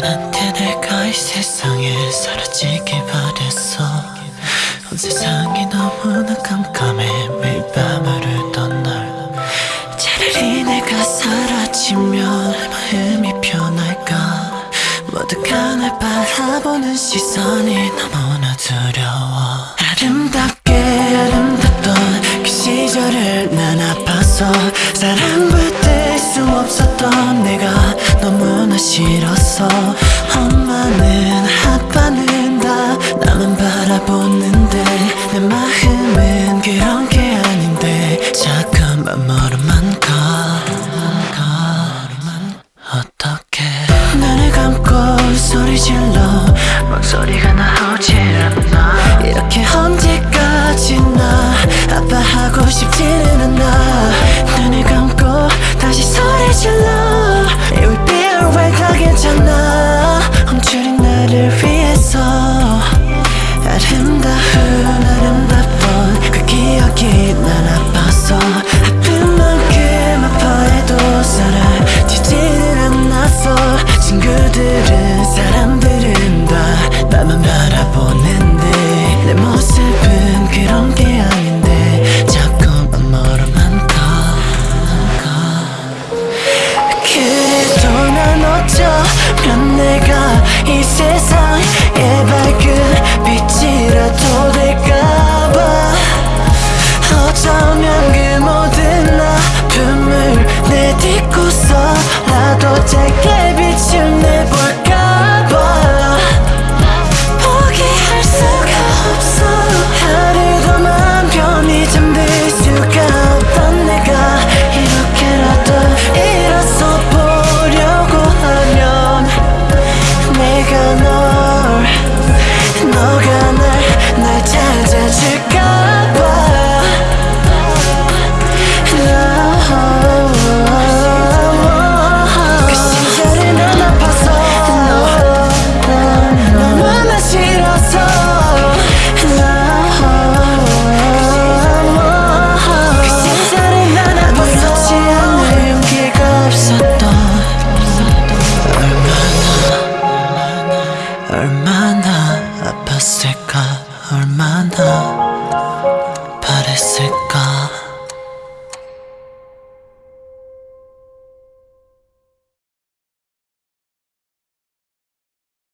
나한테 내가 이 세상에 사라지길 바랬어. 온 세상이 너무나 깜깜해. 매일 밤을 울던 날. 차라리 내가 사라지면 마음이 편할까? 모두가 날 바라보는 시선이 너무나 두려워. 아름답게 아름답던 소리 질러. 목소리가 나 알아보는데 내 모습은 그런 게 아닌데 자꾸만 멀어만 가 그래도 난 어쩌면 내가 이 세상에 밝은 빛이라도 될까봐. 어쩌면 그 모든 아픔을 내 딛고서라도 잘게